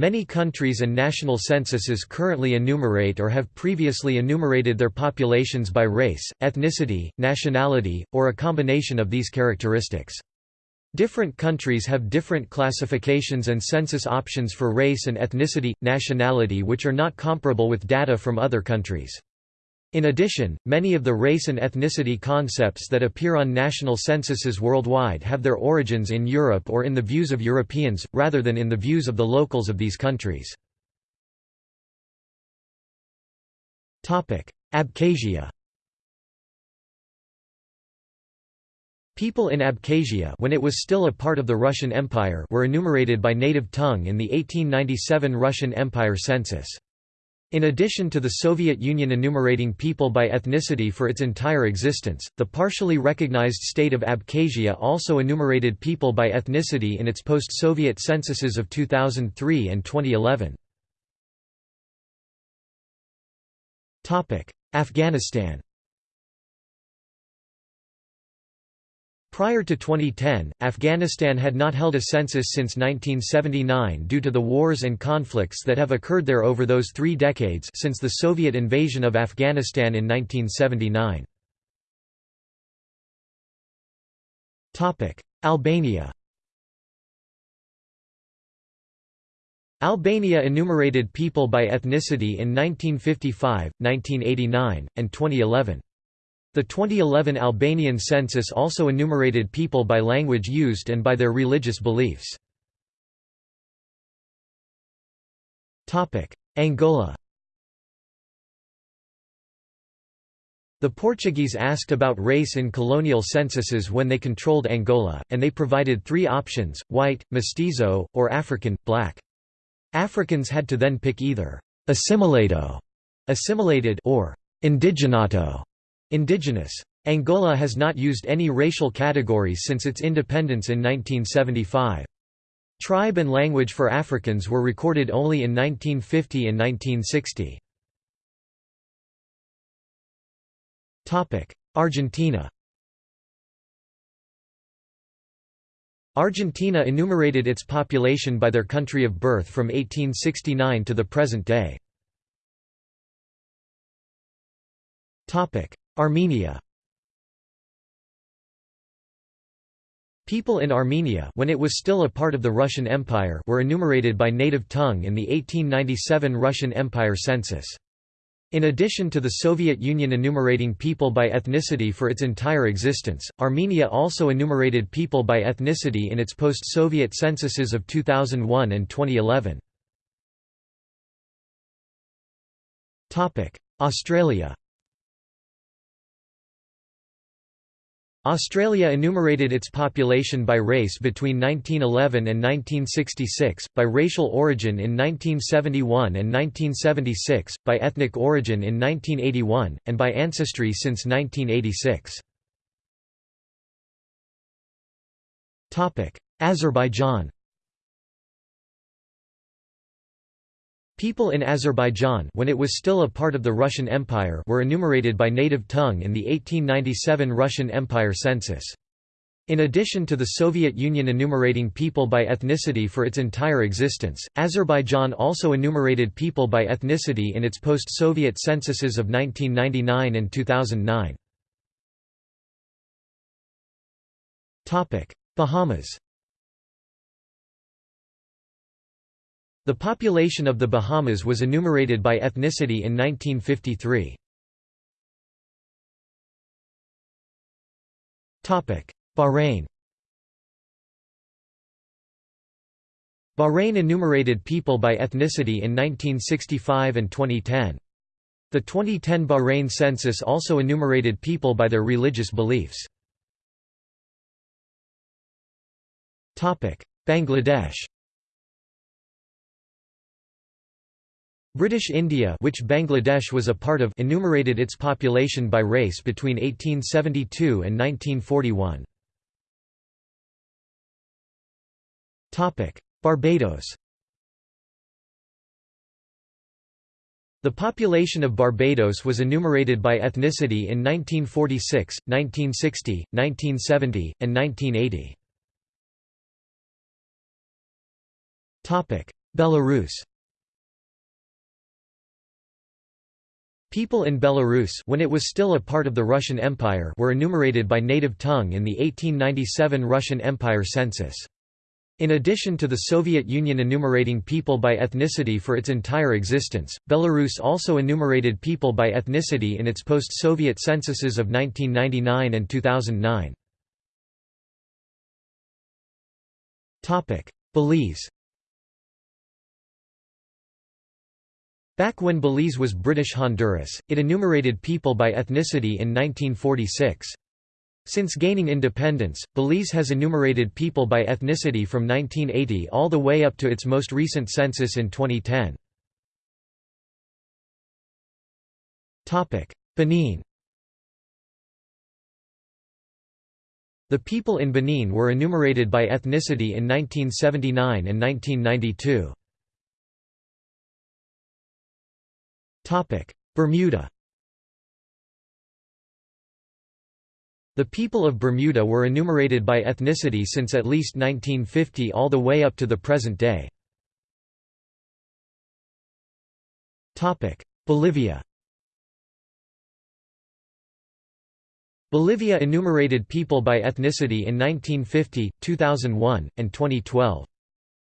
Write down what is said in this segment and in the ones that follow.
Many countries and national censuses currently enumerate or have previously enumerated their populations by race, ethnicity, nationality, or a combination of these characteristics. Different countries have different classifications and census options for race and ethnicity, nationality which are not comparable with data from other countries. In addition, many of the race and ethnicity concepts that appear on national censuses worldwide have their origins in Europe or in the views of Europeans, rather than in the views of the locals of these countries. Abkhazia People in Abkhazia when it was still a part of the Russian Empire were enumerated by native tongue in the 1897 Russian Empire census. In addition to the Soviet Union enumerating people by ethnicity for its entire existence, the partially recognized state of Abkhazia also enumerated people by ethnicity in its post-Soviet censuses of 2003 and 2011. Afghanistan Prior to 2010, Afghanistan had not held a census since 1979 due to the wars and conflicts that have occurred there over those three decades since the Soviet invasion of Afghanistan in 1979. Albania Albania enumerated people by ethnicity in 1955, 1989, and 2011. The 2011 Albanian census also enumerated people by language used and by their religious beliefs. Angola The Portuguese asked about race in colonial censuses when they controlled Angola, and they provided three options, white, mestizo, or African, black. Africans had to then pick either assimilado assimilated or indigenato Indigenous. Angola has not used any racial categories since its independence in 1975. Tribe and language for Africans were recorded only in 1950 and 1960. Argentina Argentina enumerated its population by their country of birth from 1869 to the present day. Armenia People in Armenia when it was still a part of the Russian Empire were enumerated by native tongue in the 1897 Russian Empire census. In addition to the Soviet Union enumerating people by ethnicity for its entire existence, Armenia also enumerated people by ethnicity in its post-Soviet censuses of 2001 and 2011. Australia Australia enumerated its population by race between 1911 and 1966, by racial origin in 1971 and 1976, by ethnic origin in 1981, and by ancestry since 1986. Azerbaijan People in Azerbaijan when it was still a part of the Russian Empire were enumerated by native tongue in the 1897 Russian Empire census. In addition to the Soviet Union enumerating people by ethnicity for its entire existence, Azerbaijan also enumerated people by ethnicity in its post-Soviet censuses of 1999 and 2009. Bahamas The population of the Bahamas was enumerated by ethnicity in 1953. Bahrain Bahrain enumerated people by ethnicity in 1965 and 2010. The 2010 Bahrain census also enumerated people by their religious beliefs. Bangladesh British India which Bangladesh was a part of enumerated its population by race between 1872 and 1941. Barbados The population of Barbados was enumerated by ethnicity in 1946, 1960, 1970, and 1980. Belarus People in Belarus when it was still a part of the Russian Empire were enumerated by native tongue in the 1897 Russian Empire census. In addition to the Soviet Union enumerating people by ethnicity for its entire existence, Belarus also enumerated people by ethnicity in its post-Soviet censuses of 1999 and 2009. Belize Back when Belize was British Honduras, it enumerated people by ethnicity in 1946. Since gaining independence, Belize has enumerated people by ethnicity from 1980 all the way up to its most recent census in 2010. Benin The people in Benin were enumerated by ethnicity in 1979 and 1992. Bermuda The people of Bermuda were enumerated by ethnicity since at least 1950 all the way up to the present day. Bolivia Bolivia enumerated people by ethnicity in 1950, 2001, and 2012.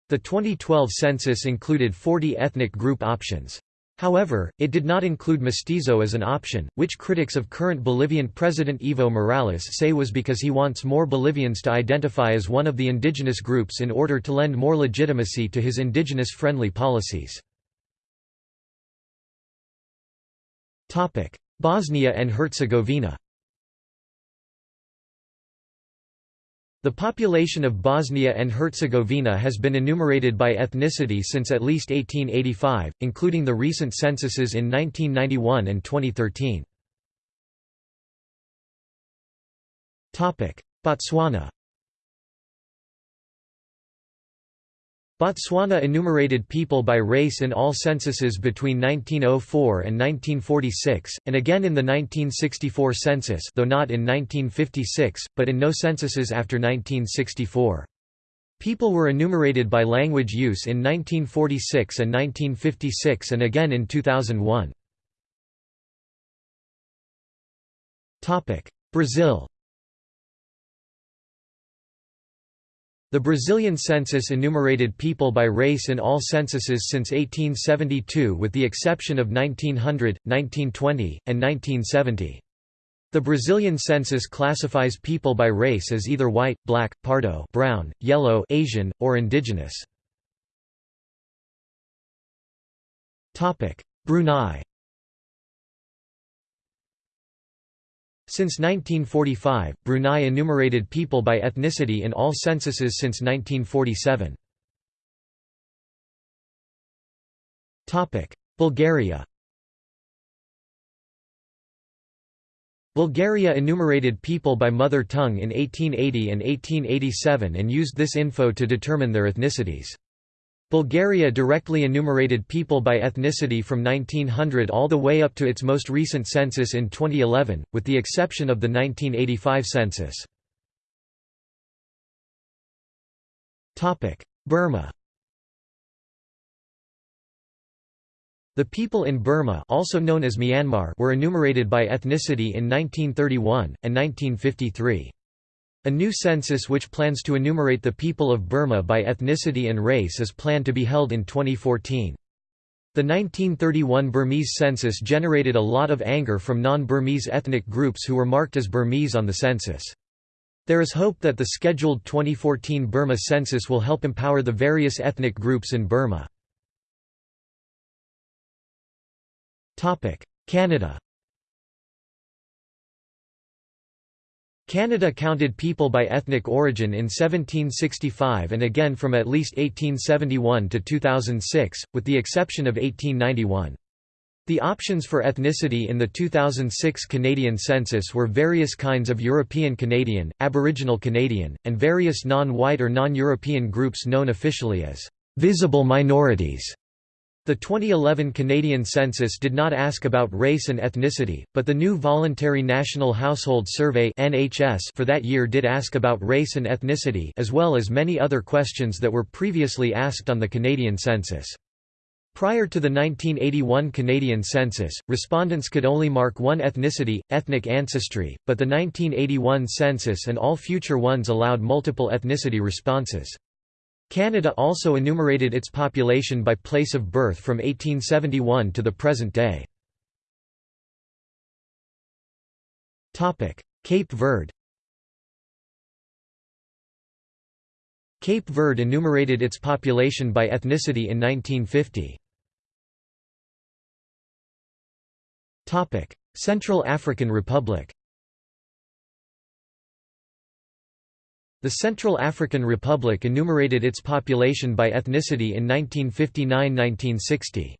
The 2012 census included 40 ethnic group options. However, it did not include mestizo as an option, which critics of current Bolivian President Evo Morales say was because he wants more Bolivians to identify as one of the indigenous groups in order to lend more legitimacy to his indigenous-friendly policies. Bosnia and Herzegovina The population of Bosnia and Herzegovina has been enumerated by ethnicity since at least 1885, including the recent censuses in 1991 and 2013. Botswana Botswana enumerated people by race in all censuses between 1904 and 1946, and again in the 1964 census though not in 1956, but in no censuses after 1964. People were enumerated by language use in 1946 and 1956 and again in 2001. Brazil The Brazilian census enumerated people by race in all censuses since 1872 with the exception of 1900, 1920, and 1970. The Brazilian census classifies people by race as either white, black, pardo brown, yellow Asian, or indigenous. Brunei Since 1945, Brunei enumerated people by ethnicity in all censuses since 1947. Bulgaria Bulgaria enumerated people by mother tongue in 1880 and 1887 and used this info to determine their ethnicities. Bulgaria directly enumerated people by ethnicity from 1900 all the way up to its most recent census in 2011, with the exception of the 1985 census. Burma The people in Burma also known as Myanmar were enumerated by ethnicity in 1931, and 1953. A new census which plans to enumerate the people of Burma by ethnicity and race is planned to be held in 2014. The 1931 Burmese census generated a lot of anger from non-Burmese ethnic groups who were marked as Burmese on the census. There is hope that the scheduled 2014 Burma census will help empower the various ethnic groups in Burma. Canada Canada counted people by ethnic origin in 1765 and again from at least 1871 to 2006, with the exception of 1891. The options for ethnicity in the 2006 Canadian census were various kinds of European Canadian, Aboriginal Canadian, and various non-white or non-European groups known officially as visible minorities. The 2011 Canadian census did not ask about race and ethnicity, but the new Voluntary National Household Survey for that year did ask about race and ethnicity as well as many other questions that were previously asked on the Canadian census. Prior to the 1981 Canadian census, respondents could only mark one ethnicity, ethnic ancestry, but the 1981 census and all future ones allowed multiple ethnicity responses. Canada also enumerated its population by place of birth from 1871 to the present day. Cape Verde Cape Verde enumerated its population by ethnicity in 1950. Central African Republic The Central African Republic enumerated its population by ethnicity in 1959–1960.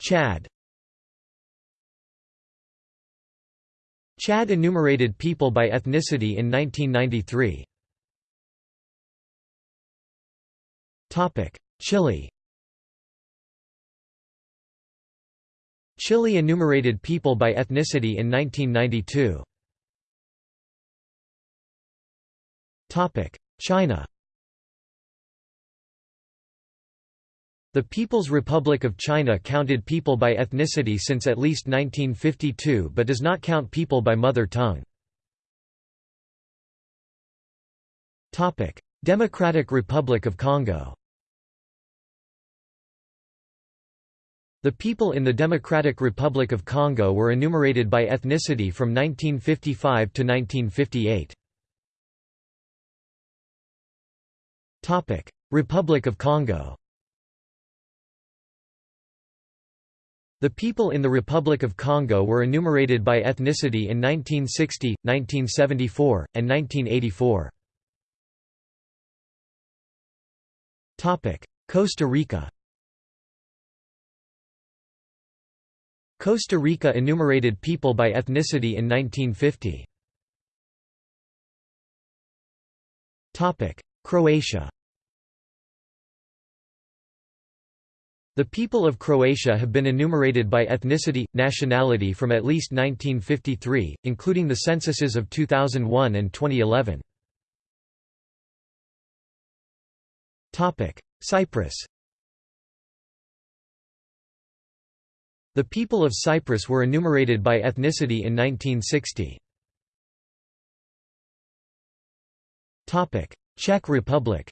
Chad Chad enumerated people by ethnicity in 1993. Chile Chile enumerated people by ethnicity in 1992. China The People's Republic of China counted people by ethnicity since at least 1952 but does not count people by mother tongue. Democratic Republic of Congo The people in the Democratic Republic of Congo were enumerated by ethnicity from 1955 to 1958. Republic of Congo. The people in the Republic of Congo were enumerated by ethnicity in 1960, 1974, and 1984. Costa Rica. Costa Rica enumerated people by ethnicity in 1950. Croatia The people of Croatia have been enumerated by ethnicity, nationality from at least 1953, including the censuses of 2001 and 2011. Cyprus The people of Cyprus were enumerated by ethnicity in 1960. Czech Republic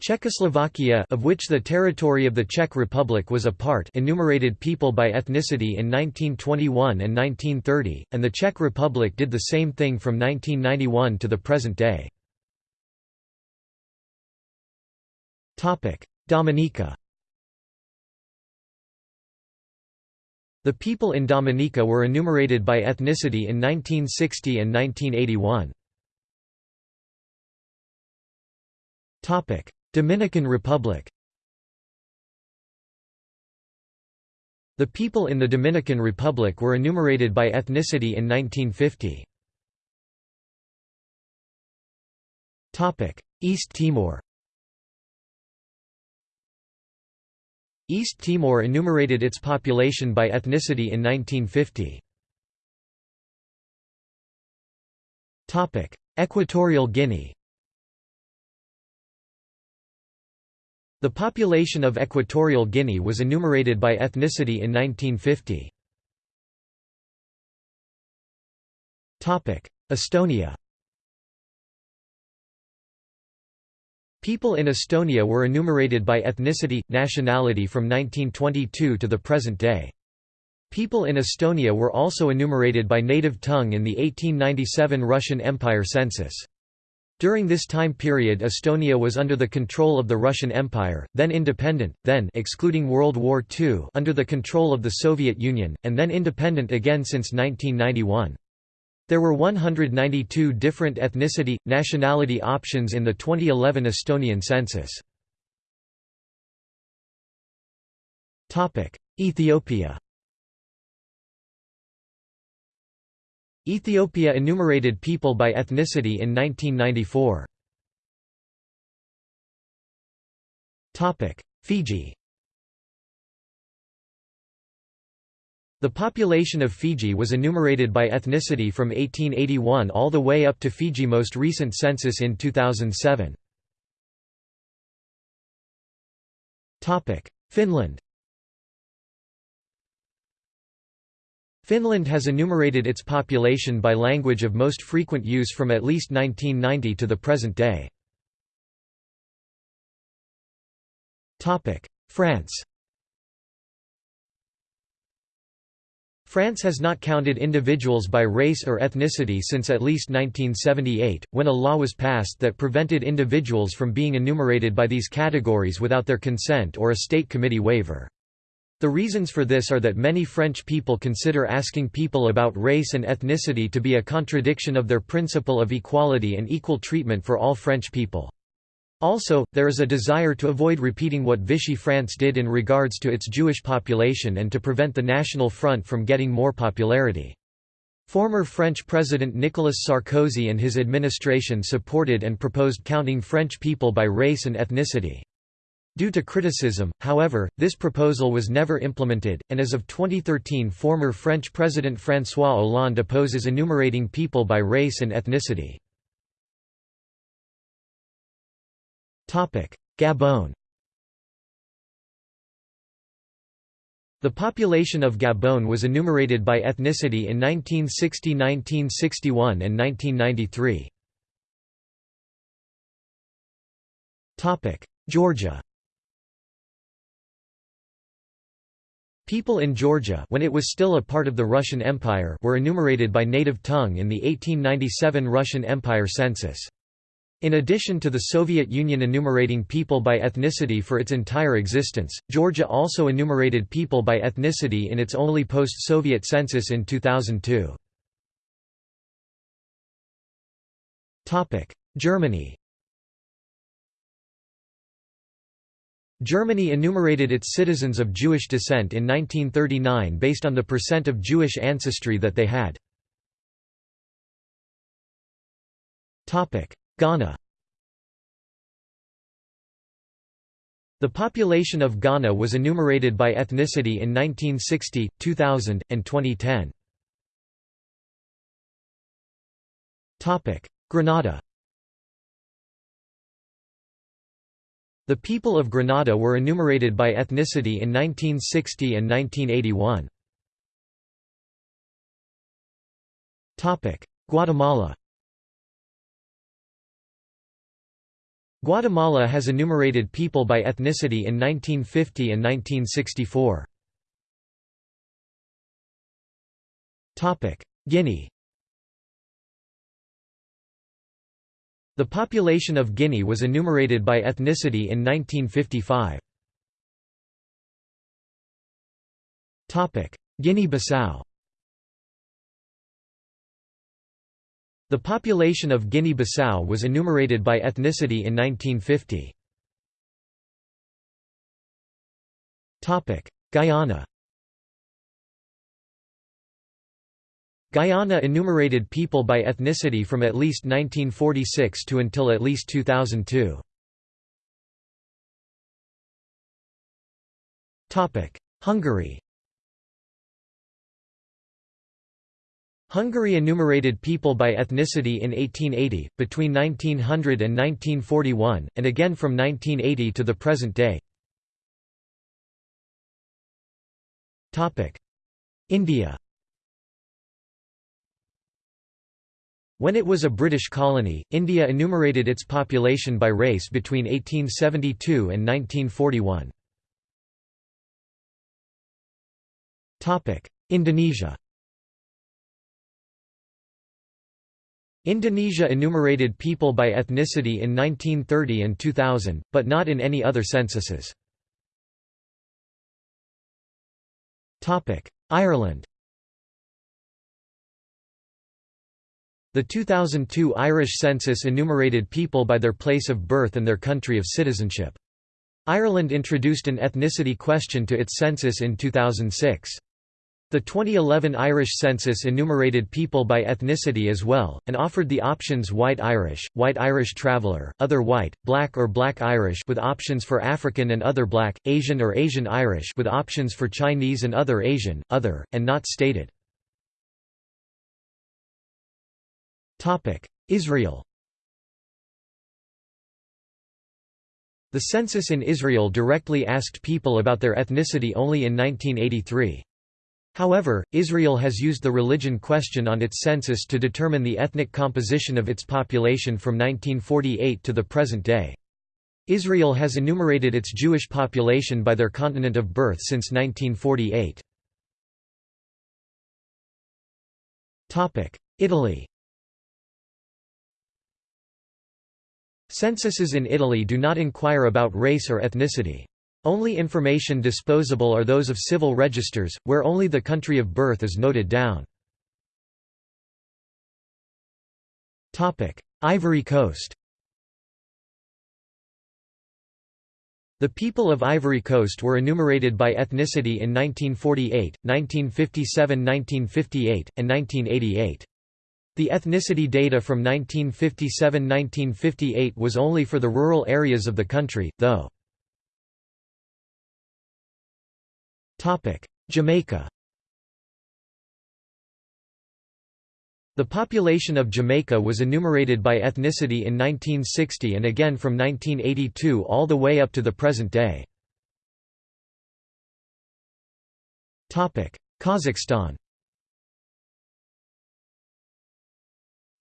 Czechoslovakia of which the territory of the Czech Republic was a part enumerated people by ethnicity in 1921 and 1930, and the Czech Republic did the same thing from 1991 to the present day. Dominica The people in Dominica were enumerated by ethnicity in 1960 and 1981. Dominican Republic The people in the Dominican Republic were enumerated by ethnicity in 1950. East Timor East Timor enumerated its population by ethnicity in 1950. Equatorial Guinea The population of Equatorial Guinea was enumerated by ethnicity in 1950. Estonia People in Estonia were enumerated by ethnicity, nationality from 1922 to the present day. People in Estonia were also enumerated by native tongue in the 1897 Russian Empire census. During this time period Estonia was under the control of the Russian Empire, then independent, then excluding World War II under the control of the Soviet Union, and then independent again since 1991. There were 192 different ethnicity, nationality options in the 2011 Estonian census. Ethiopia Ethiopia enumerated people by ethnicity in 1994. Fiji The population of Fiji was enumerated by ethnicity from 1881 all the way up to Fiji most recent census in 2007. Finland Finland has enumerated its population by language of most frequent use from at least 1990 to the present day. France France has not counted individuals by race or ethnicity since at least 1978, when a law was passed that prevented individuals from being enumerated by these categories without their consent or a state committee waiver. The reasons for this are that many French people consider asking people about race and ethnicity to be a contradiction of their principle of equality and equal treatment for all French people. Also, there is a desire to avoid repeating what Vichy France did in regards to its Jewish population and to prevent the National Front from getting more popularity. Former French President Nicolas Sarkozy and his administration supported and proposed counting French people by race and ethnicity. Due to criticism, however, this proposal was never implemented, and as of 2013 former French President François Hollande opposes enumerating people by race and ethnicity. Gabon The population of Gabon was enumerated by ethnicity in 1960 1961 and 1993. Georgia People in Georgia when it was still a part of the Russian Empire were enumerated by native tongue in the 1897 Russian Empire census. In addition to the Soviet Union enumerating people by ethnicity for its entire existence, Georgia also enumerated people by ethnicity in its only post-Soviet census in 2002. Germany Germany enumerated its citizens of Jewish descent in 1939 based on the percent of Jewish ancestry that they had. Ghana The population of Ghana was enumerated by ethnicity in 1960, 2000, and 2010. Grenada The people of Grenada were enumerated by ethnicity in 1960 and 1981. Guatemala Guatemala has enumerated people by ethnicity in 1950 and 1964. Guinea The population of Guinea was enumerated by ethnicity in 1955. Guinea-Bissau The population of Guinea-Bissau was enumerated by ethnicity in 1950. Guyana Guyana enumerated people by ethnicity from at least 1946 to until at least 2002. Hungary Hungary enumerated people by ethnicity in 1880, between 1900 and 1941, and again from 1980 to the present day. India When it was a British colony, India enumerated its population by race between 1872 and 1941. Indonesia Indonesia enumerated people by ethnicity in 1930 and 2000, but not in any other censuses. Ireland The 2002 Irish census enumerated people by their place of birth and their country of citizenship. Ireland introduced an ethnicity question to its census in 2006. The The 2011 Irish census enumerated people by ethnicity as well, and offered the options White Irish, White Irish Traveller, Other White, Black or Black Irish with options for African and Other Black, Asian or Asian Irish with options for Chinese and Other Asian, Other, and Not Stated. Israel The census in Israel directly asked people about their ethnicity only in 1983. However, Israel has used the religion question on its census to determine the ethnic composition of its population from 1948 to the present day. Israel has enumerated its Jewish population by their continent of birth since 1948. Italy Censuses in Italy do not inquire about race or ethnicity. Only information disposable are those of civil registers, where only the country of birth is noted down. Ivory Coast The people of Ivory Coast were enumerated by ethnicity in 1948, 1957–1958, and 1988. The ethnicity data from 1957–1958 was only for the rural areas of the country, though. Jamaica The population of Jamaica was enumerated by ethnicity in 1960 and again from 1982 all the way up to the present day. Kazakhstan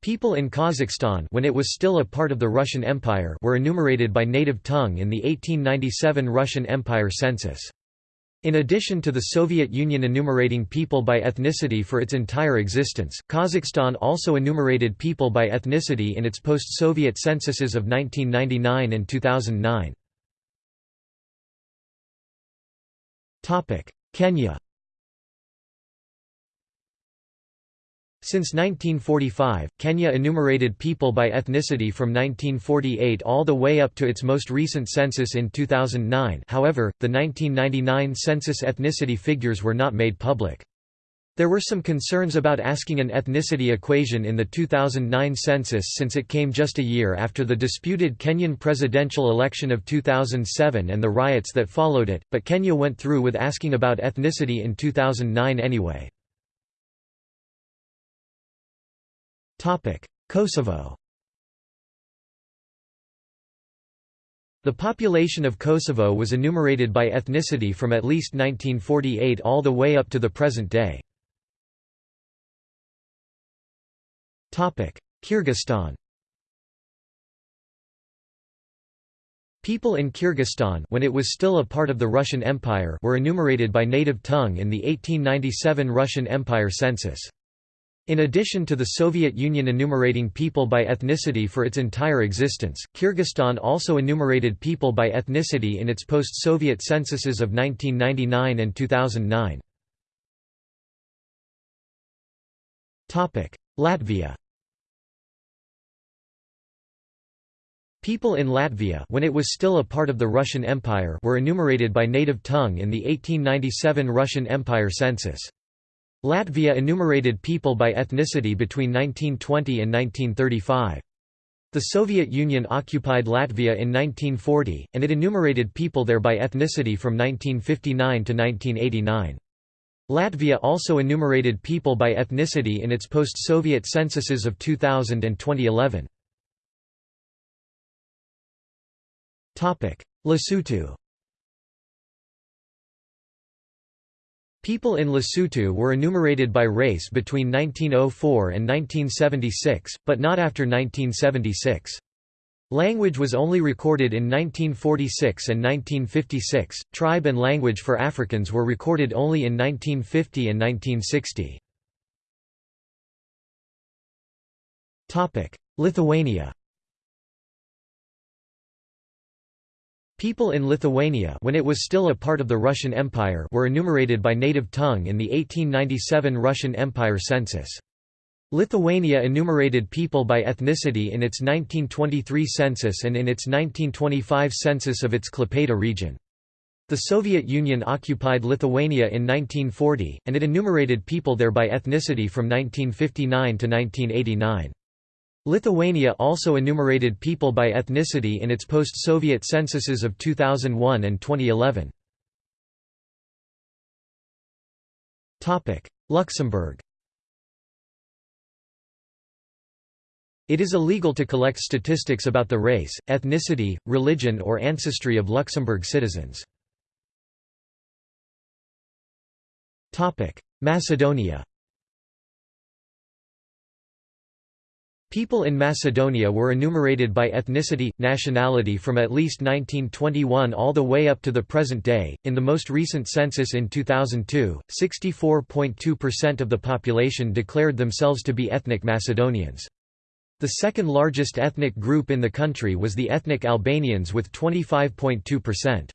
People in Kazakhstan when it was still a part of the Russian Empire were enumerated by native tongue in the 1897 Russian Empire census. In addition to the Soviet Union enumerating people by ethnicity for its entire existence, Kazakhstan also enumerated people by ethnicity in its post-Soviet censuses of 1999 and 2009. Kenya Since 1945, Kenya enumerated people by ethnicity from 1948 all the way up to its most recent census in 2009 however, the 1999 census ethnicity figures were not made public. There were some concerns about asking an ethnicity equation in the 2009 census since it came just a year after the disputed Kenyan presidential election of 2007 and the riots that followed it, but Kenya went through with asking about ethnicity in 2009 anyway. Kosovo The population of Kosovo was enumerated by ethnicity from at least 1948 all the way up to the present day. Kyrgyzstan People in Kyrgyzstan when it was still a part of the Russian Empire were enumerated by native tongue in the 1897 Russian Empire census. In addition to the Soviet Union enumerating people by ethnicity for its entire existence, Kyrgyzstan also enumerated people by ethnicity in its post-Soviet censuses of 1999 and 2009. Latvia People in Latvia when it was still a part of the Russian Empire were enumerated by native tongue in the 1897 Russian Empire census. Latvia enumerated people by ethnicity between 1920 and 1935. The Soviet Union occupied Latvia in 1940, and it enumerated people there by ethnicity from 1959 to 1989. Latvia also enumerated people by ethnicity in its post-Soviet censuses of 2000 and 2011. Lesotho People in Lesotho were enumerated by race between 1904 and 1976, but not after 1976. Language was only recorded in 1946 and 1956. Tribe and language for Africans were recorded only in 1950 and 1960. Topic: Lithuania People in Lithuania when it was still a part of the Russian Empire were enumerated by native tongue in the 1897 Russian Empire census. Lithuania enumerated people by ethnicity in its 1923 census and in its 1925 census of its Klaipėda region. The Soviet Union occupied Lithuania in 1940, and it enumerated people there by ethnicity from 1959 to 1989. Lithuania also enumerated people by ethnicity in its post-Soviet censuses of 2001 and 2011. Luxembourg It is illegal to collect statistics about the race, ethnicity, religion or ancestry of Luxembourg citizens. Macedonia People in Macedonia were enumerated by ethnicity, nationality from at least 1921 all the way up to the present day. In the most recent census in 2002, 64.2% of the population declared themselves to be ethnic Macedonians. The second largest ethnic group in the country was the ethnic Albanians with 25.2%.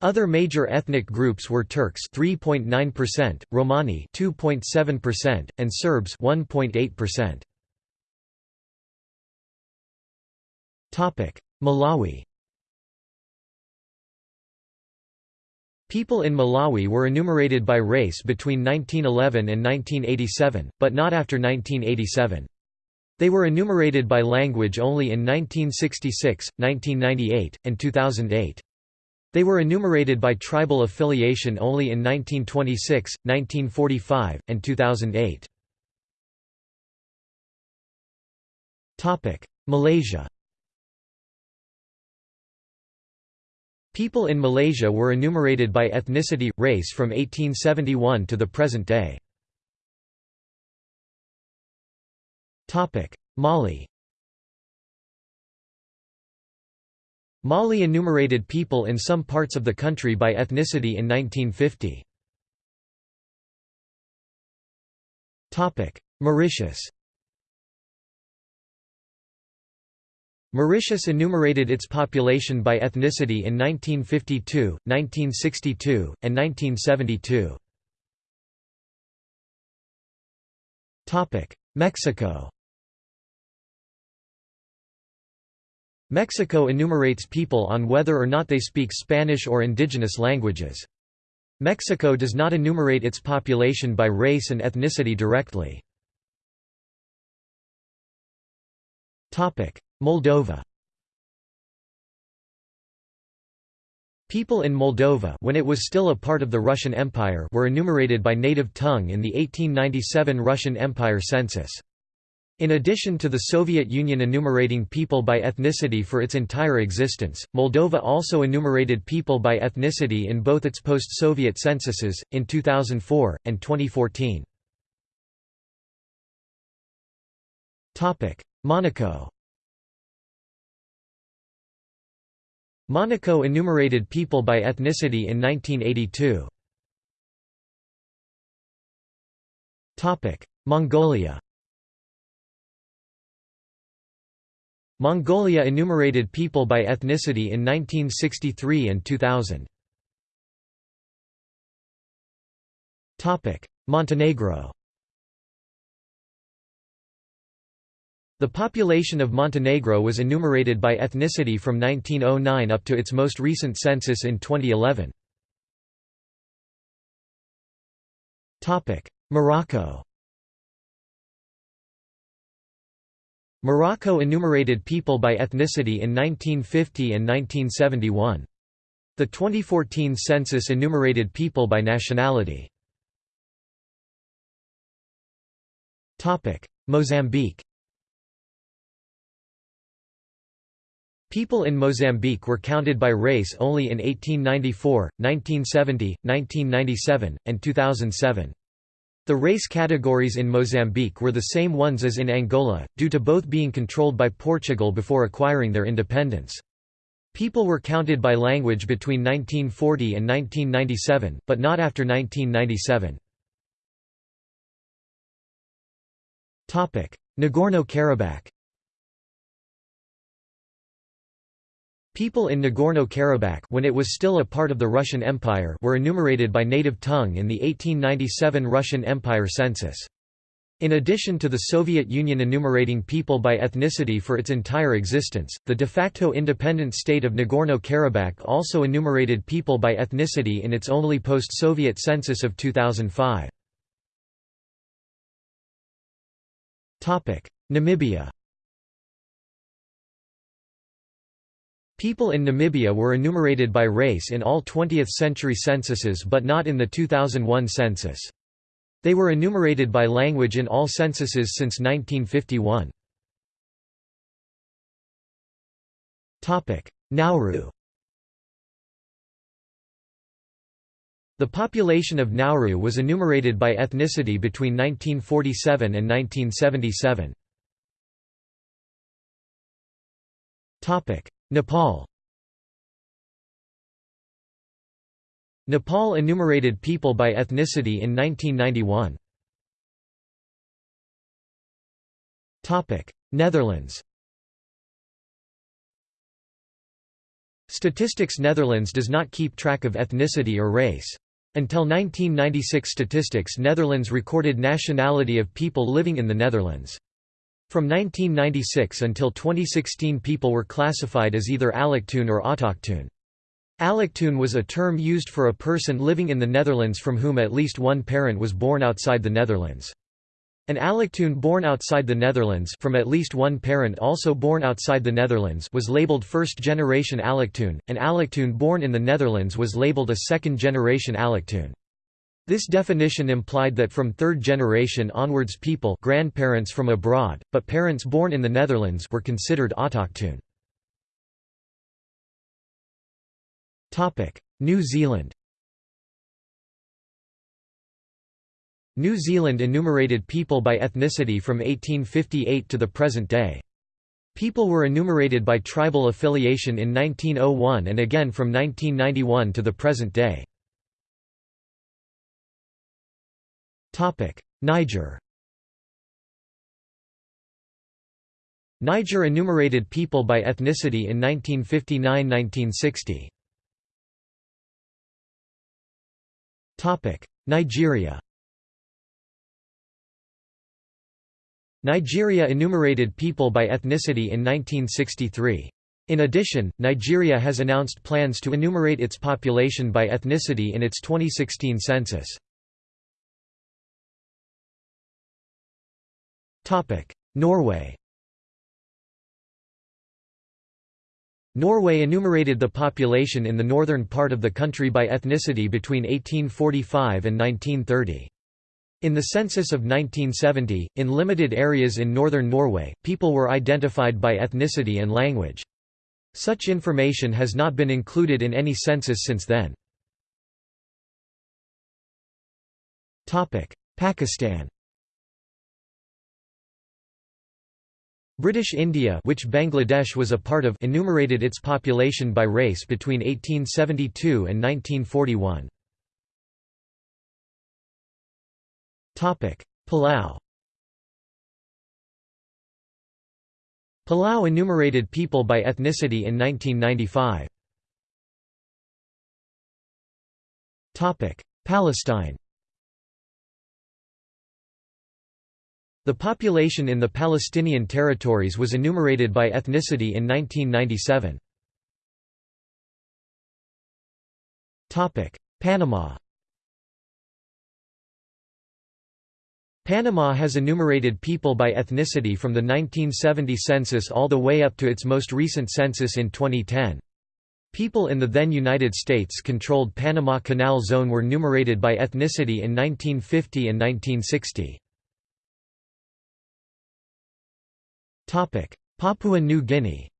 Other major ethnic groups were Turks 3.9%, Romani 2.7%, and Serbs 1.8%. Malawi. People in Malawi were enumerated by race between 1911 and 1987, but not after 1987. They were enumerated by language only in 1966, 1998, and 2008. They were enumerated by tribal affiliation only in 1926, 1945, and 2008. Malaysia People in Malaysia were enumerated by ethnicity, race from 1871 to the present day. Mali Mali enumerated people in some parts of the country by ethnicity in 1950. Mauritius Mauritius enumerated its population by ethnicity in 1952, 1962, and 1972. Mexico Mexico enumerates people on whether or not they speak Spanish or indigenous languages. Mexico does not enumerate its population by race and ethnicity directly. Moldova People in Moldova when it was still a part of the Russian Empire were enumerated by native tongue in the 1897 Russian Empire census. In addition to the Soviet Union enumerating people by ethnicity for its entire existence, Moldova also enumerated people by ethnicity in both its post-Soviet censuses, in 2004, and 2014. Monaco Monaco enumerated people by ethnicity in 1982. Mongolia Mongolia enumerated people by ethnicity in 1963 and 2000. Montenegro The population of Montenegro was enumerated by ethnicity from 1909 up to its most recent census in 2011. Morocco Morocco enumerated people by ethnicity in 1950 and 1971. The 2014 census enumerated people by nationality. Mozambique People in Mozambique were counted by race only in 1894, 1970, 1997, and 2007. The race categories in Mozambique were the same ones as in Angola, due to both being controlled by Portugal before acquiring their independence. People were counted by language between 1940 and 1997, but not after 1997. Nagorno-Karabakh People in Nagorno-Karabakh when it was still a part of the Russian Empire were enumerated by native tongue in the 1897 Russian Empire census. In addition to the Soviet Union enumerating people by ethnicity for its entire existence, the de facto independent state of Nagorno-Karabakh also enumerated people by ethnicity in its only post-Soviet census of 2005. Namibia People in Namibia were enumerated by race in all 20th-century censuses but not in the 2001 census. They were enumerated by language in all censuses since 1951. Nauru The population of Nauru was enumerated by ethnicity between 1947 and 1977. Nepal Nepal enumerated people by ethnicity in 1991. Netherlands Statistics Netherlands does not keep track of ethnicity or race. Until 1996 Statistics Netherlands recorded nationality of people living in the Netherlands. From 1996 until 2016 people were classified as either allochtoon or autochtoon. Allochtoon was a term used for a person living in the Netherlands from whom at least one parent was born outside the Netherlands. An allochtoon born outside the Netherlands from at least one parent also born outside the Netherlands was labeled first-generation allochtoon, an allochtoon born in the Netherlands was labeled a second-generation allochtoon. This definition implied that from third generation onwards people grandparents from abroad, but parents born in the Netherlands were considered autochtoon. New Zealand New Zealand enumerated people by ethnicity from 1858 to the present day. People were enumerated by tribal affiliation in 1901 and again from 1991 to the present day. Niger Niger enumerated people by ethnicity in 1959–1960. Nigeria Nigeria enumerated people by ethnicity in 1963. In addition, Nigeria has announced plans to enumerate its population by ethnicity in its 2016 census. Norway Norway enumerated the population in the northern part of the country by ethnicity between 1845 and 1930. In the census of 1970, in limited areas in northern Norway, people were identified by ethnicity and language. Such information has not been included in any census since then. Pakistan British India which Bangladesh was a part of enumerated its population by race between 1872 and 1941. Palau Palau enumerated people by ethnicity in 1995. Palestine The population in the Palestinian territories was enumerated by ethnicity in 1997. Panama Panama has enumerated people by ethnicity from the 1970 census all the way up to its most recent census in 2010. People in the then United States-controlled Panama Canal Zone were numerated by ethnicity in 1950 and 1960. Papua New Guinea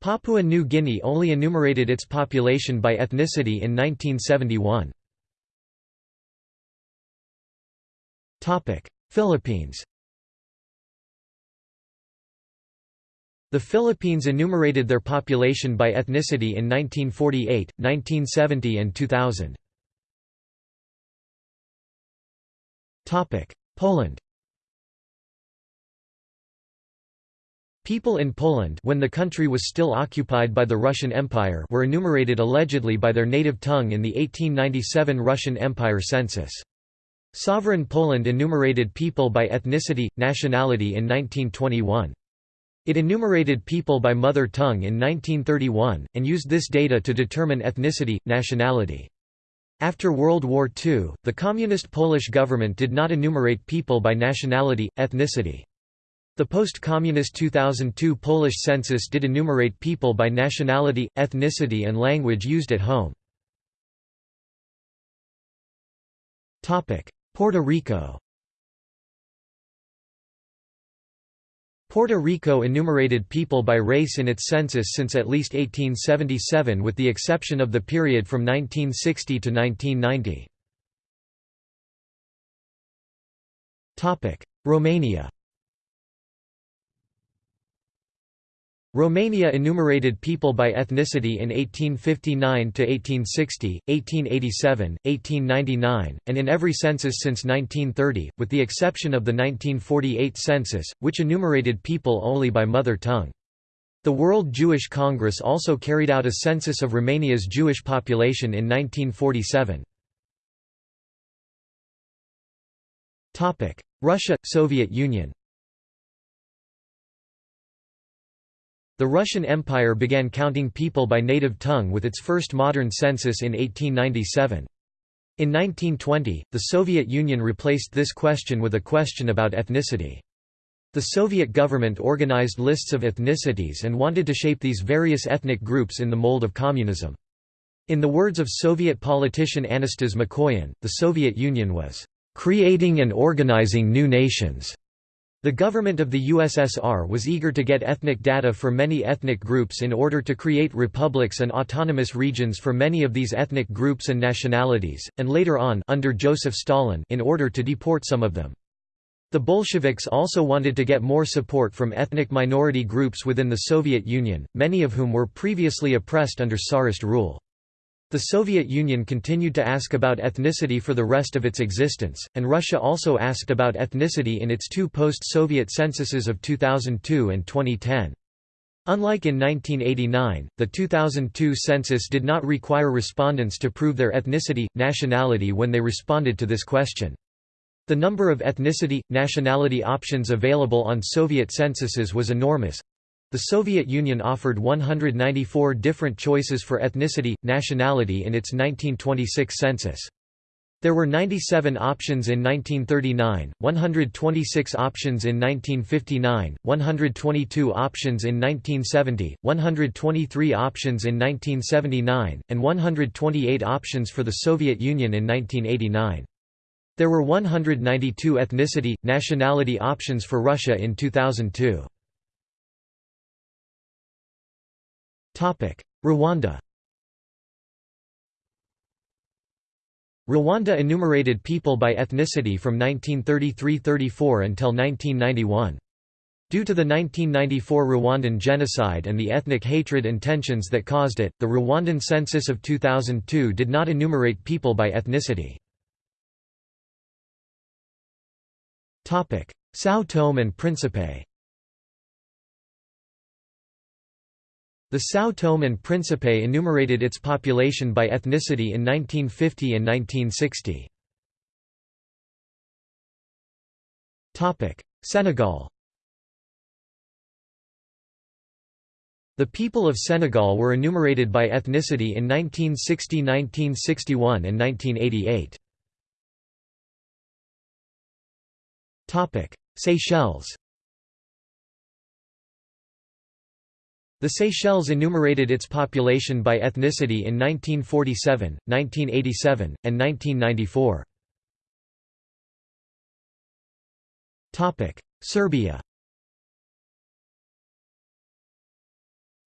Papua New Guinea only enumerated its population by ethnicity in 1971. Philippines The Philippines enumerated their population by ethnicity in 1948, 1970 and 2000. Poland People in Poland when the country was still occupied by the Russian Empire were enumerated allegedly by their native tongue in the 1897 Russian Empire census. Sovereign Poland enumerated people by ethnicity, nationality in 1921. It enumerated people by mother tongue in 1931, and used this data to determine ethnicity, nationality. After World War II, the Communist Polish government did not enumerate people by nationality, ethnicity. The post-communist 2002 Polish census did enumerate people by nationality, ethnicity and language used at home. Puerto Rico Puerto Rico enumerated people by race in its census since at least 1877 with the exception of the period from 1960 to 1990. Romania Romania enumerated people by ethnicity in 1859 to 1860, 1887, 1899, and in every census since 1930, with the exception of the 1948 census, which enumerated people only by mother tongue. The World Jewish Congress also carried out a census of Romania's Jewish population in 1947. Russia – Soviet Union The Russian Empire began counting people by native tongue with its first modern census in 1897. In 1920, the Soviet Union replaced this question with a question about ethnicity. The Soviet government organized lists of ethnicities and wanted to shape these various ethnic groups in the mold of communism. In the words of Soviet politician Anastas Mikoyan, the Soviet Union was, "...creating and organizing new nations." The government of the USSR was eager to get ethnic data for many ethnic groups in order to create republics and autonomous regions for many of these ethnic groups and nationalities, and later on under Joseph Stalin in order to deport some of them. The Bolsheviks also wanted to get more support from ethnic minority groups within the Soviet Union, many of whom were previously oppressed under Tsarist rule. The Soviet Union continued to ask about ethnicity for the rest of its existence, and Russia also asked about ethnicity in its two post-Soviet censuses of 2002 and 2010. Unlike in 1989, the 2002 census did not require respondents to prove their ethnicity, nationality when they responded to this question. The number of ethnicity, nationality options available on Soviet censuses was enormous, the Soviet Union offered 194 different choices for ethnicity, nationality in its 1926 census. There were 97 options in 1939, 126 options in 1959, 122 options in 1970, 123 options in 1979, and 128 options for the Soviet Union in 1989. There were 192 ethnicity, nationality options for Russia in 2002. Rwanda Rwanda enumerated people by ethnicity from 1933–34 until 1991. Due to the 1994 Rwandan genocide and the ethnic hatred and tensions that caused it, the Rwandan census of 2002 did not enumerate people by ethnicity. São Tome and Príncipe The São Tome and Príncipe enumerated its population by ethnicity in 1950 and 1960. Senegal The people of Senegal were enumerated by ethnicity in 1960 1961 and 1988. Seychelles The Seychelles enumerated its population by ethnicity in 1947, 1987, and 1994. Serbia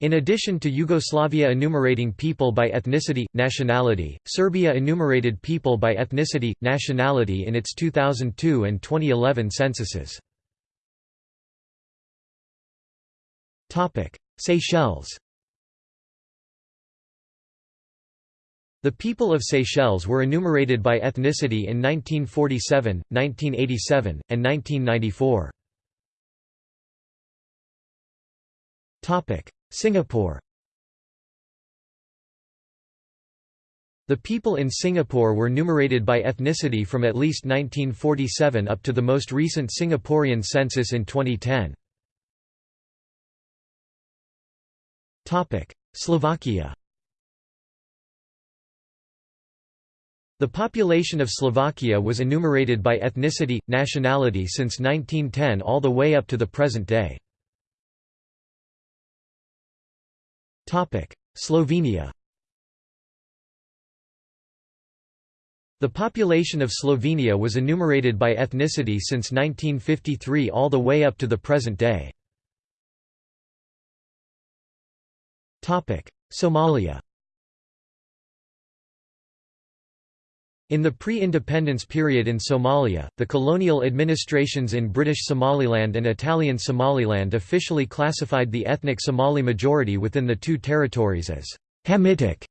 In addition to Yugoslavia enumerating people by ethnicity, nationality, Serbia enumerated people by ethnicity, nationality in its 2002 and 2011 censuses. Seychelles The people of Seychelles were enumerated by ethnicity in 1947, 1987, and 1994. Singapore The people in Singapore were numerated by ethnicity from at least 1947 up to the most recent Singaporean census in 2010. Slovakia The population of Slovakia was enumerated by ethnicity, nationality since 1910 all the way up to the present day. Slovenia The population of Slovenia was enumerated by ethnicity since 1953 all the way up to the present day. Somalia In the pre-independence period in Somalia, the colonial administrations in British Somaliland and Italian Somaliland officially classified the ethnic Somali majority within the two territories as Hamitic.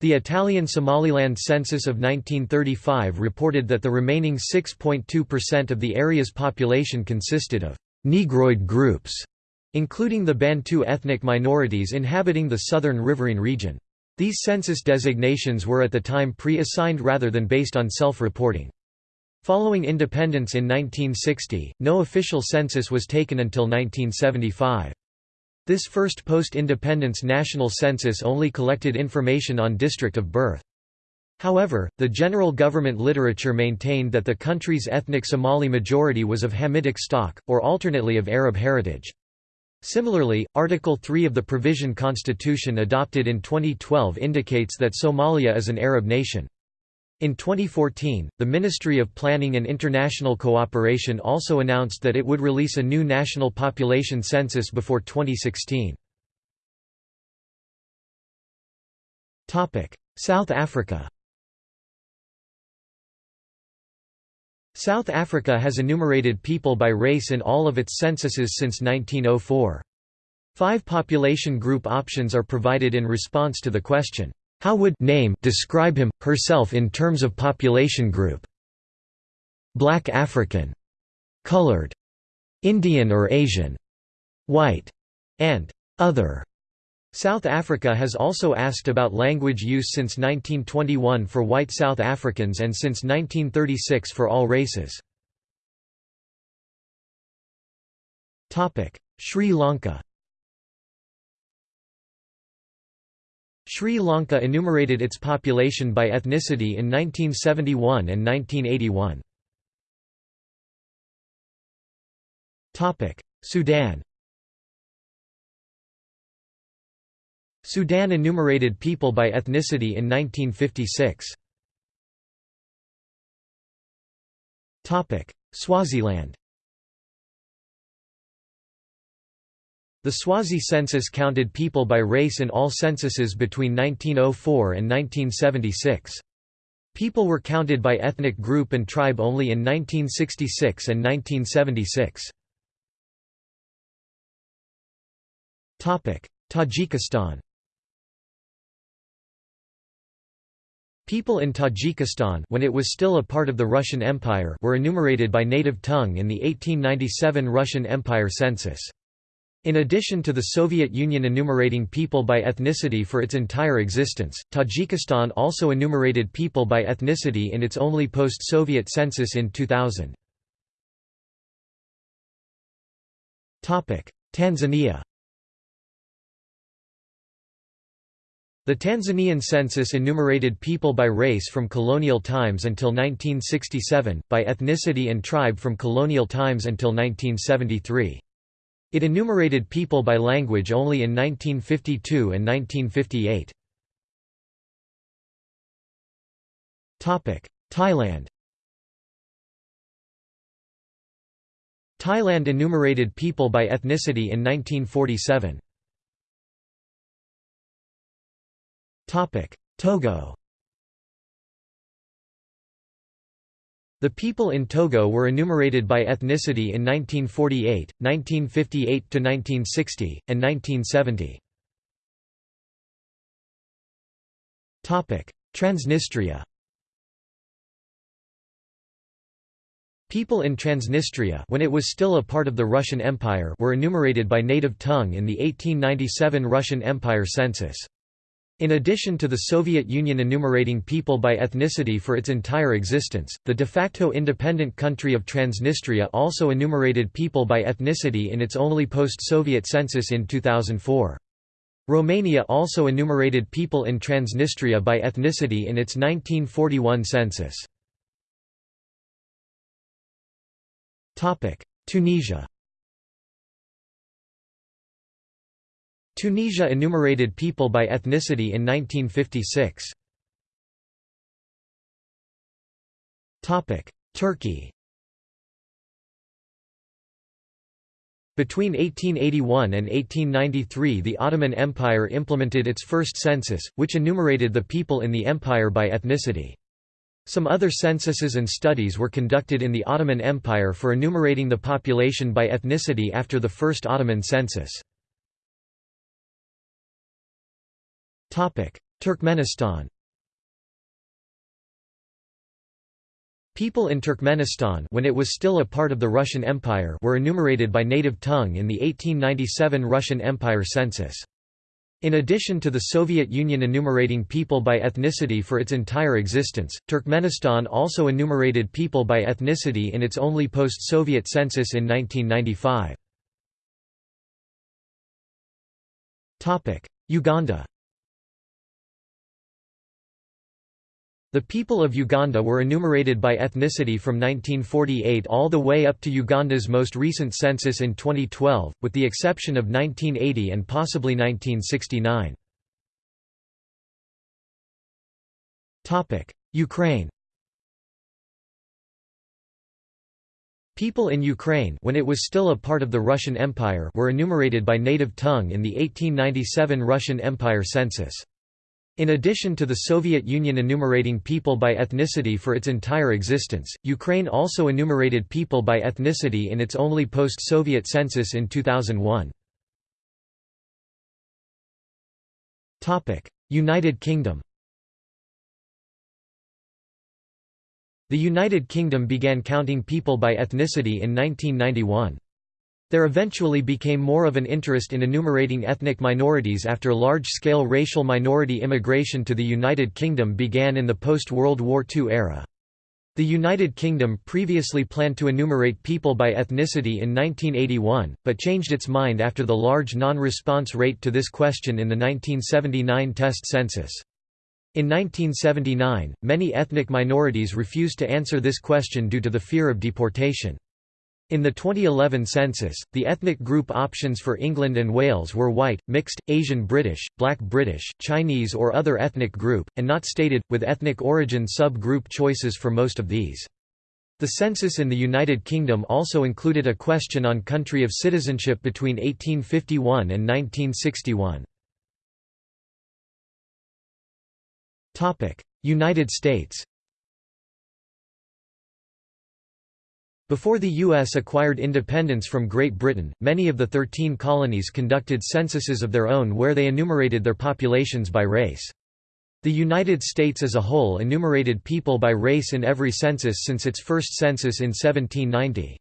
The Italian Somaliland census of 1935 reported that the remaining 6.2% of the area's population consisted of Negroid groups, including the Bantu ethnic minorities inhabiting the southern riverine region. These census designations were at the time pre-assigned rather than based on self-reporting. Following independence in 1960, no official census was taken until 1975. This first post-independence national census only collected information on district of birth. However, the general government literature maintained that the country's ethnic Somali majority was of Hamitic stock, or alternately of Arab heritage. Similarly, Article 3 of the Provision Constitution adopted in 2012 indicates that Somalia is an Arab nation. In 2014, the Ministry of Planning and International Cooperation also announced that it would release a new national population census before 2016. South Africa South Africa has enumerated people by race in all of its censuses since 1904. Five population group options are provided in response to the question, "'How would name describe him, herself in terms of population group?' Black African, colored, Indian or Asian, white, and other. South Africa has also asked about language use since 1921 for white South Africans and since 1936 for all races. Sri Lanka Sri Lanka enumerated its population by ethnicity in 1971 and 1981. Sudan Sudan enumerated people by ethnicity in 1956. Swaziland The Swazi census counted people by race in all censuses between 1904 and 1976. People were counted by ethnic group and tribe only in 1966 and 1976. Tajikistan People in Tajikistan when it was still a part of the Russian Empire were enumerated by native tongue in the 1897 Russian Empire census. In addition to the Soviet Union enumerating people by ethnicity for its entire existence, Tajikistan also enumerated people by ethnicity in its only post-Soviet census in 2000. Tanzania The Tanzanian census enumerated people by race from colonial times until 1967, by ethnicity and tribe from colonial times until 1973. It enumerated people by language only in 1952 and 1958. Thailand Thailand enumerated people by ethnicity in 1947. Togo The people in Togo were enumerated by ethnicity in 1948, 1958 to 1960, and 1970. Topic: Transnistria People in Transnistria when it was still a part of the Russian Empire were enumerated by native tongue in the 1897 Russian Empire census. In addition to the Soviet Union enumerating people by ethnicity for its entire existence, the de facto independent country of Transnistria also enumerated people by ethnicity in its only post-Soviet census in 2004. Romania also enumerated people in Transnistria by ethnicity in its 1941 census. Tunisia Tunisia enumerated people by ethnicity in 1956. Turkey Between 1881 and 1893 the Ottoman Empire implemented its first census, which enumerated the people in the empire by ethnicity. Some other censuses and studies were conducted in the Ottoman Empire for enumerating the population by ethnicity after the first Ottoman census. Turkmenistan People in Turkmenistan when it was still a part of the Russian Empire were enumerated by native tongue in the 1897 Russian Empire census. In addition to the Soviet Union enumerating people by ethnicity for its entire existence, Turkmenistan also enumerated people by ethnicity in its only post-Soviet census in 1995. Uganda The people of Uganda were enumerated by ethnicity from 1948 all the way up to Uganda's most recent census in 2012, with the exception of 1980 and possibly 1969. Ukraine People in Ukraine when it was still a part of the Russian Empire were enumerated by native tongue in the 1897 Russian Empire census. In addition to the Soviet Union enumerating people by ethnicity for its entire existence, Ukraine also enumerated people by ethnicity in its only post-Soviet census in 2001. United Kingdom The United Kingdom began counting people by ethnicity in 1991. There eventually became more of an interest in enumerating ethnic minorities after large-scale racial minority immigration to the United Kingdom began in the post-World War II era. The United Kingdom previously planned to enumerate people by ethnicity in 1981, but changed its mind after the large non-response rate to this question in the 1979 test census. In 1979, many ethnic minorities refused to answer this question due to the fear of deportation. In the 2011 census, the ethnic group options for England and Wales were white, mixed, Asian British, black British, Chinese or other ethnic group, and not stated, with ethnic origin sub-group choices for most of these. The census in the United Kingdom also included a question on country of citizenship between 1851 and 1961. United States Before the U.S. acquired independence from Great Britain, many of the Thirteen colonies conducted censuses of their own where they enumerated their populations by race. The United States as a whole enumerated people by race in every census since its first census in 1790.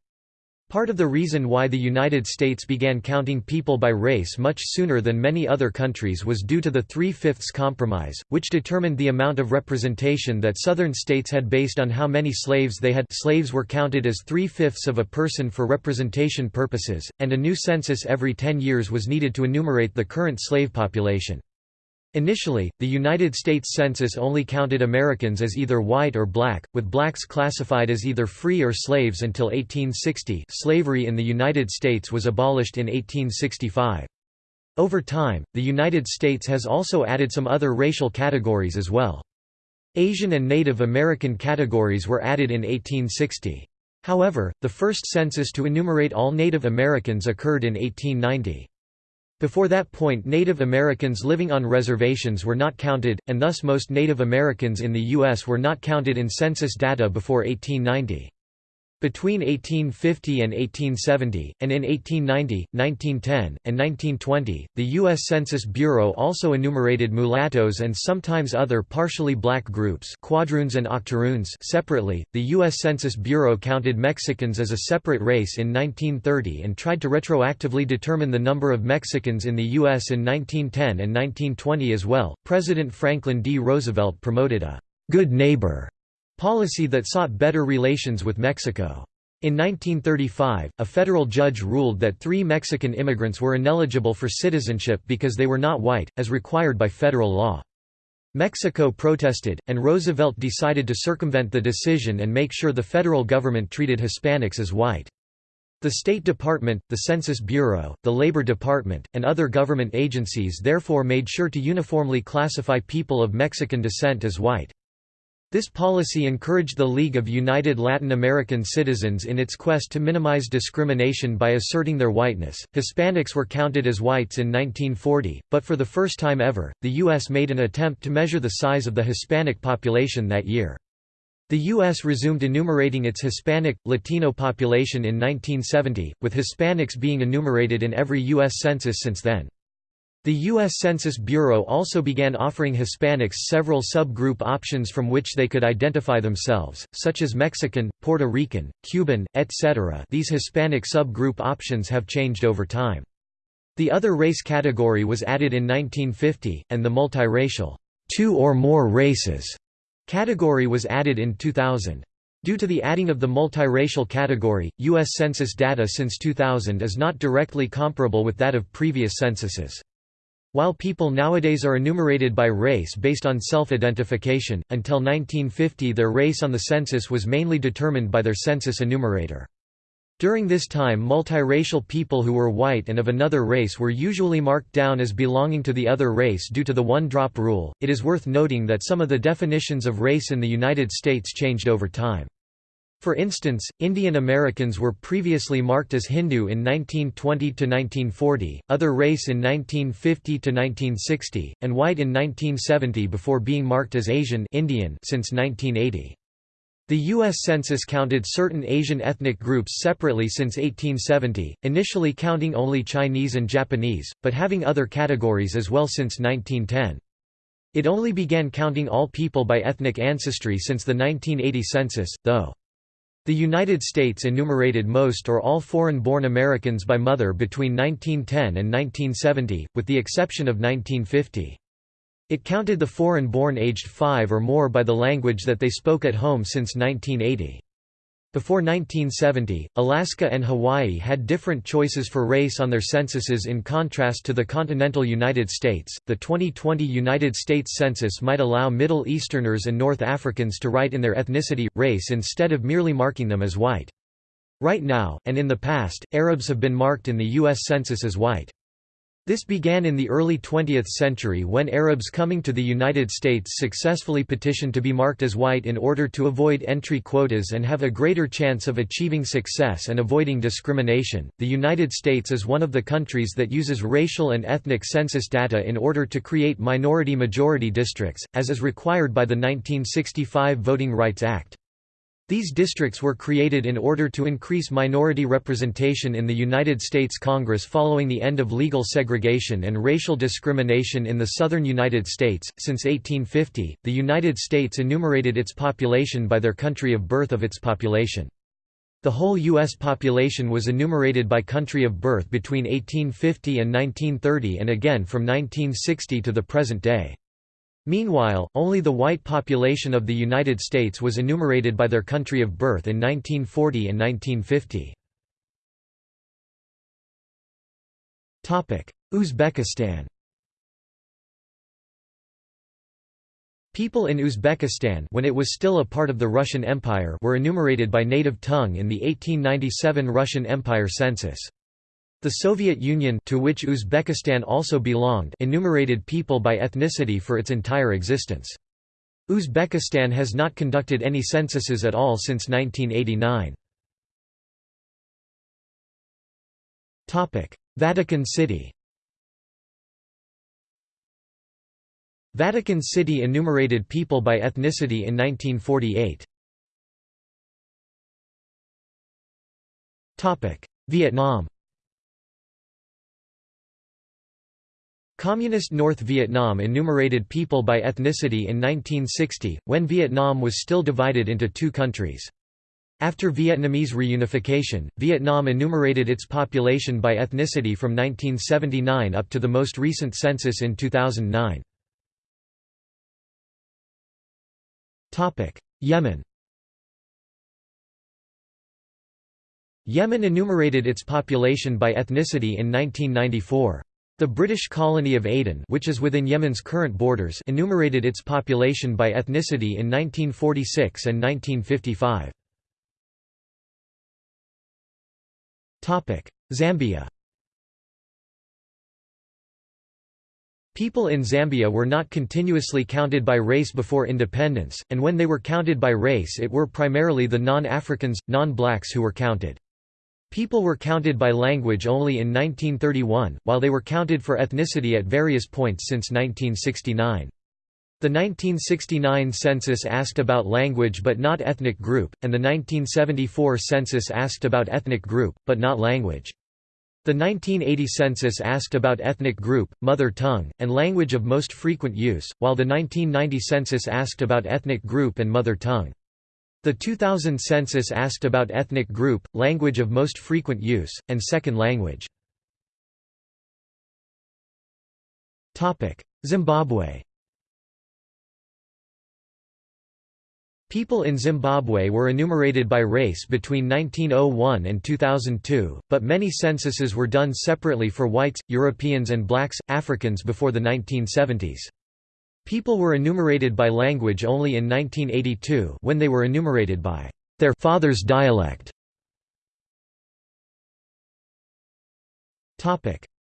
Part of the reason why the United States began counting people by race much sooner than many other countries was due to the Three-Fifths Compromise, which determined the amount of representation that Southern states had based on how many slaves they had slaves were counted as three-fifths of a person for representation purposes, and a new census every ten years was needed to enumerate the current slave population. Initially, the United States Census only counted Americans as either white or black, with blacks classified as either free or slaves until 1860 slavery in the United States was abolished in 1865. Over time, the United States has also added some other racial categories as well. Asian and Native American categories were added in 1860. However, the first census to enumerate all Native Americans occurred in 1890. Before that point Native Americans living on reservations were not counted, and thus most Native Americans in the U.S. were not counted in census data before 1890. Between 1850 and 1870, and in 1890, 1910, and 1920, the U.S. Census Bureau also enumerated mulattoes and sometimes other partially black groups quadroons and octoroons separately. The U.S. Census Bureau counted Mexicans as a separate race in 1930 and tried to retroactively determine the number of Mexicans in the U.S. in 1910 and 1920 as well. President Franklin D. Roosevelt promoted a good neighbor policy that sought better relations with Mexico. In 1935, a federal judge ruled that three Mexican immigrants were ineligible for citizenship because they were not white, as required by federal law. Mexico protested, and Roosevelt decided to circumvent the decision and make sure the federal government treated Hispanics as white. The State Department, the Census Bureau, the Labor Department, and other government agencies therefore made sure to uniformly classify people of Mexican descent as white. This policy encouraged the League of United Latin American Citizens in its quest to minimize discrimination by asserting their whiteness. Hispanics were counted as whites in 1940, but for the first time ever, the U.S. made an attempt to measure the size of the Hispanic population that year. The U.S. resumed enumerating its Hispanic, Latino population in 1970, with Hispanics being enumerated in every U.S. census since then. The U.S. Census Bureau also began offering Hispanics several subgroup options from which they could identify themselves, such as Mexican, Puerto Rican, Cuban, etc. These Hispanic subgroup options have changed over time. The other race category was added in 1950, and the multiracial two or more races category was added in 2000. Due to the adding of the multiracial category, U.S. Census data since 2000 is not directly comparable with that of previous censuses. While people nowadays are enumerated by race based on self-identification, until 1950 their race on the census was mainly determined by their census enumerator. During this time multiracial people who were white and of another race were usually marked down as belonging to the other race due to the one-drop rule. It is worth noting that some of the definitions of race in the United States changed over time. For instance, Indian Americans were previously marked as Hindu in 1920–1940, other race in 1950–1960, and white in 1970 before being marked as Asian Indian since 1980. The U.S. Census counted certain Asian ethnic groups separately since 1870, initially counting only Chinese and Japanese, but having other categories as well since 1910. It only began counting all people by ethnic ancestry since the 1980 census, though. The United States enumerated most or all foreign-born Americans by mother between 1910 and 1970, with the exception of 1950. It counted the foreign-born aged 5 or more by the language that they spoke at home since 1980. Before 1970, Alaska and Hawaii had different choices for race on their censuses in contrast to the continental United States. The 2020 United States Census might allow Middle Easterners and North Africans to write in their ethnicity, race instead of merely marking them as white. Right now, and in the past, Arabs have been marked in the U.S. Census as white. This began in the early 20th century when Arabs coming to the United States successfully petitioned to be marked as white in order to avoid entry quotas and have a greater chance of achieving success and avoiding discrimination. The United States is one of the countries that uses racial and ethnic census data in order to create minority majority districts, as is required by the 1965 Voting Rights Act. These districts were created in order to increase minority representation in the United States Congress following the end of legal segregation and racial discrimination in the southern United States. Since 1850, the United States enumerated its population by their country of birth of its population. The whole U.S. population was enumerated by country of birth between 1850 and 1930 and again from 1960 to the present day. Meanwhile, only the white population of the United States was enumerated by their country of birth in 1940 and 1950. Uzbekistan People in Uzbekistan when it was still a part of the Russian Empire were enumerated by native tongue in the 1897 Russian Empire census. The Soviet Union to which Uzbekistan also belonged enumerated people by ethnicity for its entire existence. Uzbekistan has not conducted any censuses at all since 1989. Vatican City Vatican City enumerated people by ethnicity in 1948. Vietnam Communist North Vietnam enumerated people by ethnicity in 1960, when Vietnam was still divided into two countries. After Vietnamese reunification, Vietnam enumerated its population by ethnicity from 1979 up to the most recent census in 2009. Yemen Yemen enumerated its population by ethnicity in 1994. The British colony of Aden which is within Yemen's current borders enumerated its population by ethnicity in 1946 and 1955. Zambia People in Zambia were not continuously counted by race before independence, and when they were counted by race it were primarily the non-Africans, non-blacks who were counted. People were counted by language only in 1931, while they were counted for ethnicity at various points since 1969. The 1969 census asked about language but not ethnic group, and the 1974 census asked about ethnic group, but not language. The 1980 census asked about ethnic group, mother tongue, and language of most frequent use, while the 1990 census asked about ethnic group and mother tongue. The 2000 census asked about ethnic group, language of most frequent use, and second language. Zimbabwe People in Zimbabwe were enumerated by race between 1901 and 2002, but many censuses were done separately for whites, Europeans and blacks, Africans before the 1970s. People were enumerated by language only in 1982 when they were enumerated by their father's dialect.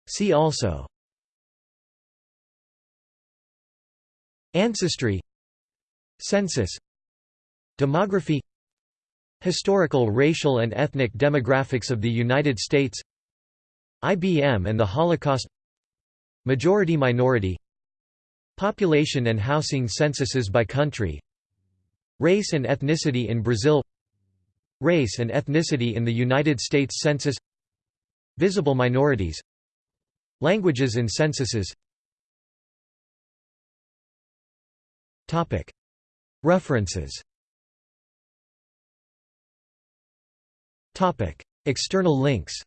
See also Ancestry Census Demography Historical racial and ethnic demographics of the United States IBM and the Holocaust Majority-minority Population and housing censuses by country Race and ethnicity in Brazil Race and ethnicity in the United States Census Visible minorities Languages in censuses. References. External links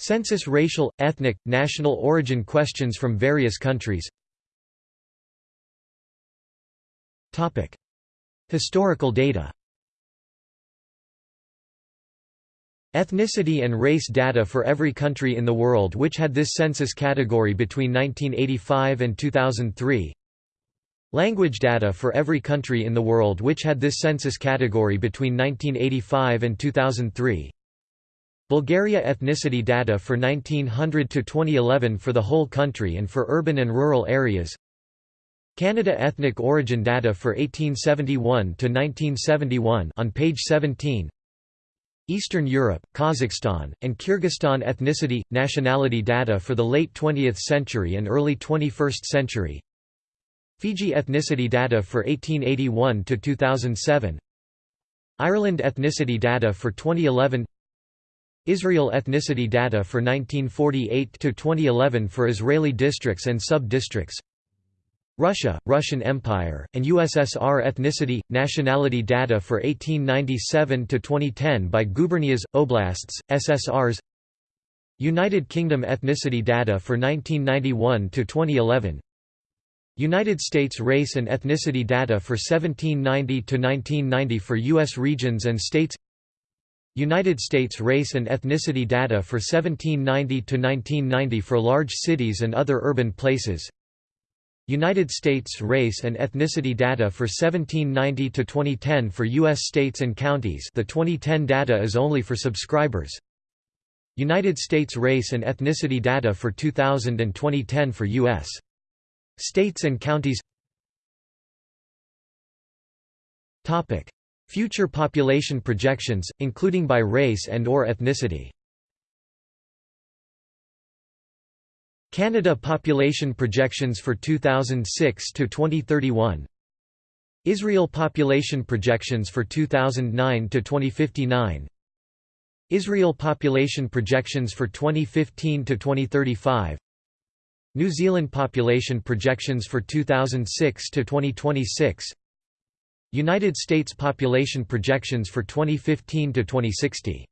Census racial, ethnic, national origin questions from various countries. Historical data. Ethnicity and race data for every country in the world which had this census category between 1985 and 2003 Language data for every country in the world which had this census category between 1985 and 2003 Bulgaria ethnicity data for 1900 to 2011 for the whole country and for urban and rural areas. Canada ethnic origin data for 1871 to 1971 on page 17. Eastern Europe, Kazakhstan, and Kyrgyzstan ethnicity nationality data for the late 20th century and early 21st century. Fiji ethnicity data for 1881 to 2007. Ireland ethnicity data for 2011 Israel ethnicity data for 1948 to 2011 for Israeli districts and sub-districts Russia, Russian Empire, and USSR ethnicity, nationality data for 1897 to 2010 by gubernias, oblasts, SSRs United Kingdom ethnicity data for 1991 to 2011. United States race and ethnicity data for 1790 to 1990 for U.S. regions and states United States race and ethnicity data for 1790 to 1990 for large cities and other urban places. United States race and ethnicity data for 1790 to 2010 for US states and counties. The 2010 data is only for subscribers. United States race and ethnicity data for 2000 and 2010 for US states and counties. Topic: Future population projections, including by race and or ethnicity. Canada population projections for 2006 to 2031. Israel population projections for 2009 to 2059 Israel population projections for 2015 to 2035 New Zealand population projections for 2006 to 2026 United States population projections for 2015 to 2060